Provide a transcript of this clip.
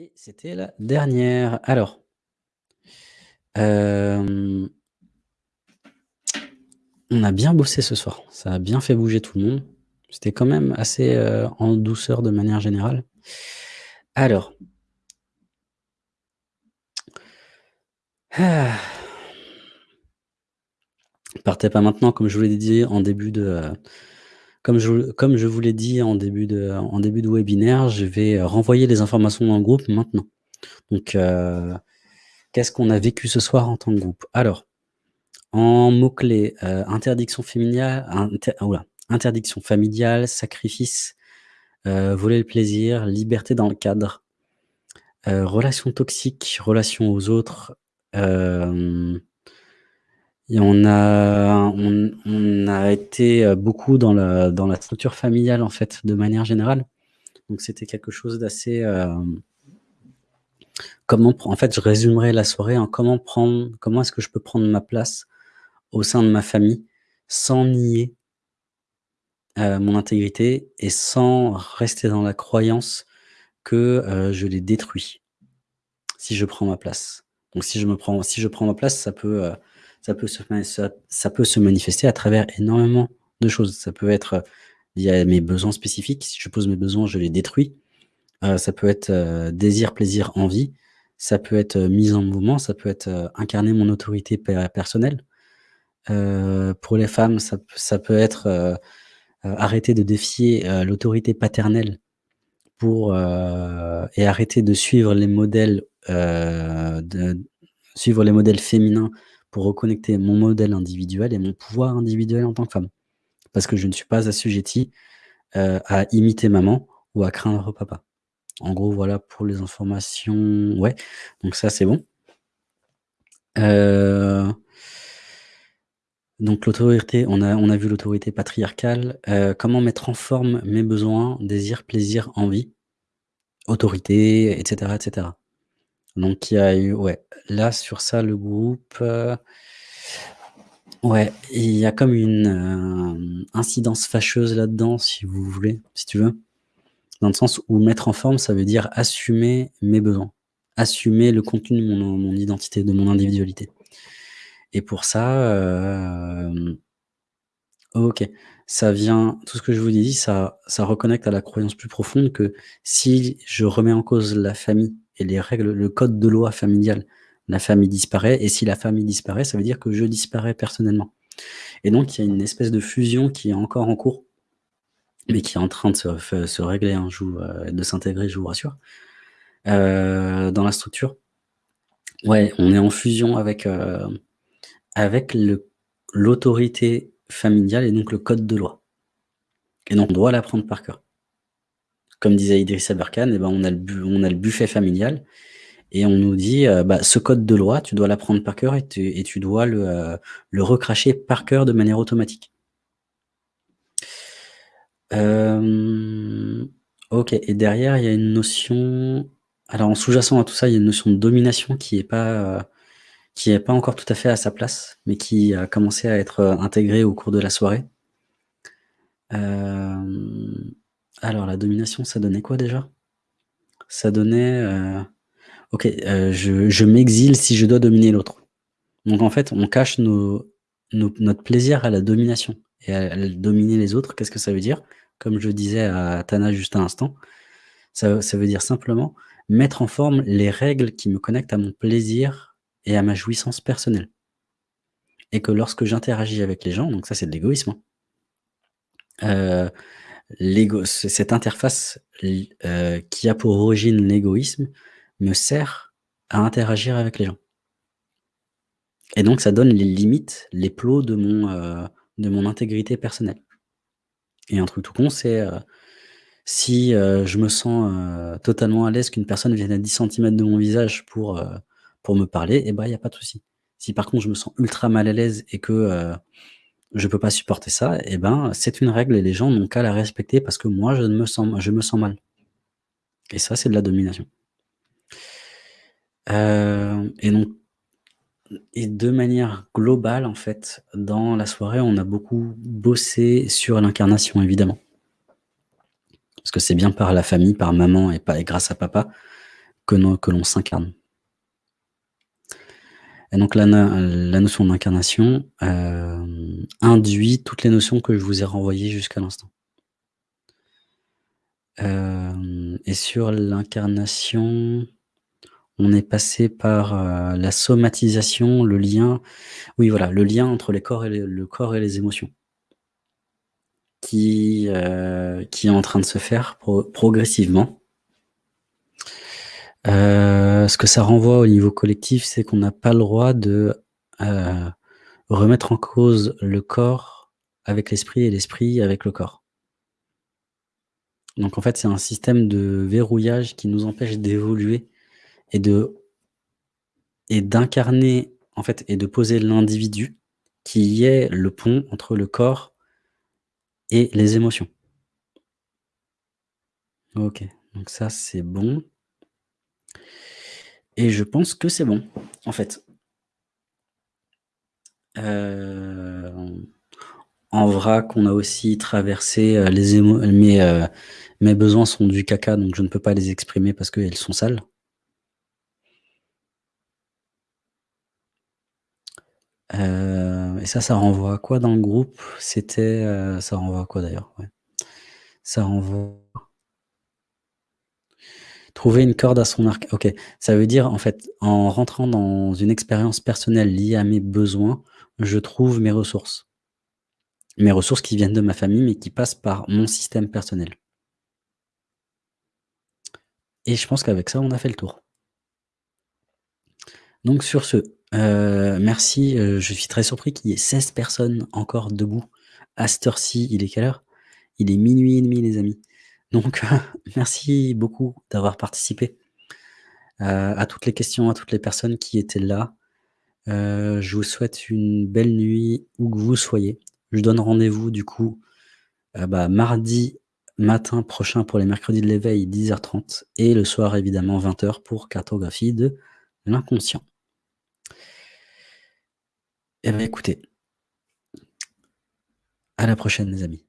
Et c'était la dernière. Alors hem on a bien bossé ce soir. Ça a bien fait bouger tout le monde. C'était quand même assez, heu, en douceur de manière générale. Alors Partez pas maintenant, comme je vous l'ai dit en début de, heu, comme je comme je vous l'ai dit en début de en début de webinaire, je vais renvoyer les informations dans le groupe maintenant. Donc, heu, qu'est-ce qu'on a vécu ce soir en tant que groupe? Alors, en mots-clés, heu, interdiction ouh là, interdiction familiale, sacrifice, voler le plaisir, liberté dans le cadre, relations toxiques, relations aux autres, et on a on a été, heu, beaucoup dans la dans la structure familiale, en fait, de manière générale. Donc c'était quelque chose d'assez, hem comment en fait, je résumerai la soirée en comment prendre comment est-ce que je peux prendre ma place au sein de ma famille sans nier heu, mon intégrité et sans rester dans la croyance que, je les détruis, si je prends ma place. Donc si je me prends si je prends ma place, ça peut, ça peut se manifester à travers énormément de choses. Ça peut être, lié à mes besoins spécifiques. Si je pose mes besoins, je les détruis. Heu, ça peut être, heu, désir, plaisir, envie. Ça peut être, mise en mouvement. Ça peut être, incarner mon autorité per personnelle. Pour les femmes, ça peut être, arrêter de défier, l'autorité paternelle pour, et arrêter de suivre les modèles, de suivre les modèles féminins pour reconnecter mon modèle individuel et mon pouvoir individuel en tant que femme. Parce que je ne suis pas assujettie, heu, à imiter maman ou à craindre papa. En gros, voilà pour les informations ouais, donc ça, c'est bon. Heu donc l'autorité, on a on a vu l'autorité patriarcale. Heu, comment mettre en forme mes besoins, désir, plaisir, envie, autorité et cetera et cetera. Donc il y a eu ouais, là, sur ça, le groupe, heu ouais, il y a comme une, hem, incidence fâcheuse là-dedans, si vous voulez, si tu veux. Dans le sens où mettre en forme, ça veut dire assumer mes besoins, assumer le contenu de mon identité, de mon individualité et pour ça, hem OK, ça vient tout ce que je vous dit, ça ça reconnecte à la croyance plus profonde que si je remets en cause la famille et les règles, le code de loi familial, la famille disparaît et si la famille disparaît, ça veut dire que je disparais personnellement et donc il y a une espèce de fusion qui est encore en cours mais qui est en train de se régler, hein, heu, de s'intégrer, je vous rassure, heu, dans la structure. Ouais, on est en fusion avec, heu, avec l'autorité familiale et donc le code de loi et donc on doit l'apprendre par cœur. Comme disait Idriss Aberkane et ben, on a le buffet familial et on nous dit, heu: «Bah, ce code de loi, tu dois l'apprendre par cœur et tu dois le, heu, le recracher par cœur de manière automatique». Hem, OK et derrière, il y a une notion alors en sous-jacent à tout ça, il y a une notion de domination qui est pas, qui est pas encore tout à fait à sa place, mais qui a commencé à être, intégrée au cours de la soirée. Alors la domination, ça donnait quoi déjà? Ça donnait, heu, OK, heu, je m'exile si je dois dominer l'autre. Donc en fait, on cache notre plaisir à la domination et à dominer les autres, qu'est-ce que ça veut dire? Comme je disais à Tana juste à l'instant, ça veut dire simplement mettre en forme les règles qui me connectent à mon plaisir et à ma jouissance personnelle et que lorsque j'interagis avec les gens, donc ça, c'est de l'égoïsme, hein. Heu, cette interface heu, qui a pour origine l'égoïsme me sert à interagir avec les gens et donc ça donne les limites, les plots de mon, heu, de mon intégrité personnelle et un truc tout con, c'est, heu, si, je me sens, totalement à l'aise qu'une personne vienne à 10 centimètres de mon visage pour, pour me parler et bah, il y a pas de souci. Si par contre je me sens ultra mal à l'aise et que, je peux pas supporter ça et ben, c'est une règle et les gens n'ont qu'à la respecter parce que moi je ne me sens je me sens mal et ça, c'est de la domination. Heu et donc et de manière globale, en fait, dans la soirée, on a beaucoup bossé sur l'incarnation, évidemment. Parce que c'est bien par la famille, par maman et grâce à papa que l'on s'incarne. Et donc la notion d'incarnation, hem, induit toutes les notions que je vous ai renvoyées jusqu'à l'instant. Hem et sur l'incarnation, on est passé par, heu, la somatisation, le lien oui, voilà, le lien entre les corps et les le corps et les émotions qui, heu, qui est en train de se faire pro progressivement. Heu, ce que ça renvoie au niveau collectif, c'est qu'on n'a pas le droit de, heu, remettre en cause le corps avec l'esprit et l'esprit avec le corps. Donc en fait, c'est un système de verrouillage qui nous empêche d'évoluer et de et d'incarner, en fait et de poser l'individu qui est le pont entre le corps et les émotions. OK, donc ça, c'est bon. Et je pense que c'est bon, en fait. Hem, en vrac, on a aussi traversé, heu, les émo mes, besoins sont du caca, donc je ne peux pas les exprimer parce qu'elles sont sales. Et ça, ça renvoie à quoi dans le groupe? C'était, ça renvoie à quoi d'ailleurs? Ouais. Ça renvoie trouver une corde à son arc. OK, ça veut dire, en fait, en rentrant dans une expérience personnelle liée à mes besoins, je trouve mes ressources. Mes ressources qui viennent de ma famille, mais qui passent par mon système personnel. Et je pense qu'avec ça, on a fait le tour. Donc sur ce, heu, merci, heu, je suis très surpris qu'il y ait 16 personnes encore debout à cette heure-ci. Il est quelle heure? Il est 00:30 les amis. Donc merci beaucoup d'avoir participé, heu, à toutes les questions, à toutes les personnes qui étaient là. Heu, je vous souhaite une belle nuit où que vous soyez. Je donne rendez-vous du coup, heu, bah, mardi matin prochain pour les mercredis de l'éveil 10:30 et le soir évidemment 20:00 pour cartographie de l'inconscient. Et bah, écoutez à la prochaine les amis.